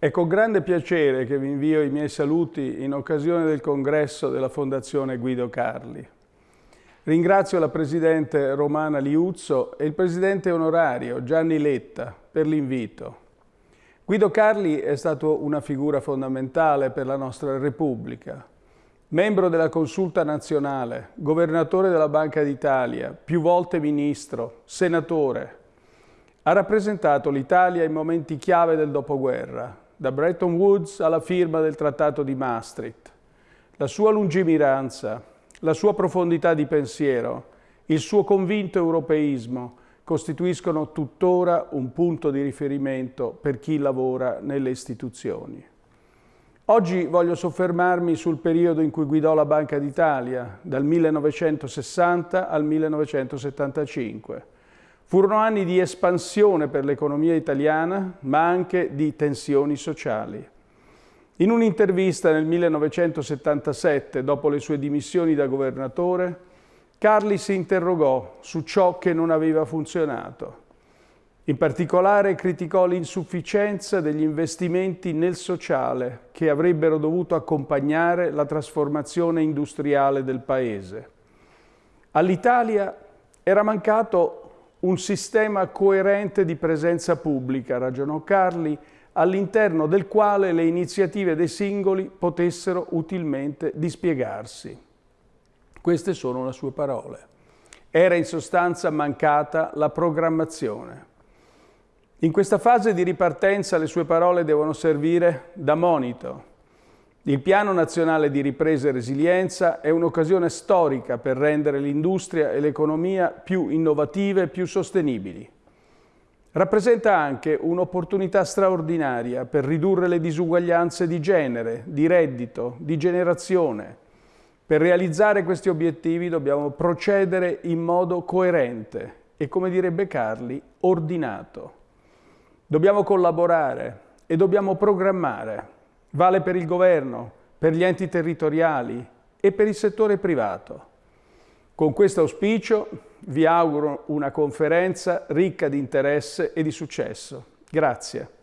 È con grande piacere che vi invio i miei saluti in occasione del congresso della Fondazione Guido Carli. Ringrazio la Presidente Romana Liuzzo e il Presidente onorario Gianni Letta per l'invito. Guido Carli è stato una figura fondamentale per la nostra Repubblica. Membro della Consulta Nazionale, governatore della Banca d'Italia, più volte ministro, senatore, ha rappresentato l'Italia in momenti chiave del dopoguerra, da Bretton Woods alla firma del Trattato di Maastricht. La sua lungimiranza, la sua profondità di pensiero, il suo convinto europeismo costituiscono tuttora un punto di riferimento per chi lavora nelle istituzioni. Oggi voglio soffermarmi sul periodo in cui guidò la Banca d'Italia, dal 1960 al 1975, Furono anni di espansione per l'economia italiana, ma anche di tensioni sociali. In un'intervista nel 1977, dopo le sue dimissioni da governatore, Carli si interrogò su ciò che non aveva funzionato. In particolare criticò l'insufficienza degli investimenti nel sociale che avrebbero dovuto accompagnare la trasformazione industriale del Paese. All'Italia era mancato un sistema coerente di presenza pubblica, ragionò Carli, all'interno del quale le iniziative dei singoli potessero utilmente dispiegarsi. Queste sono le sue parole. Era in sostanza mancata la programmazione. In questa fase di ripartenza le sue parole devono servire da monito, il Piano Nazionale di Ripresa e Resilienza è un'occasione storica per rendere l'industria e l'economia più innovative e più sostenibili. Rappresenta anche un'opportunità straordinaria per ridurre le disuguaglianze di genere, di reddito, di generazione. Per realizzare questi obiettivi dobbiamo procedere in modo coerente e, come direbbe Carli, ordinato. Dobbiamo collaborare e dobbiamo programmare Vale per il governo, per gli enti territoriali e per il settore privato. Con questo auspicio vi auguro una conferenza ricca di interesse e di successo. Grazie.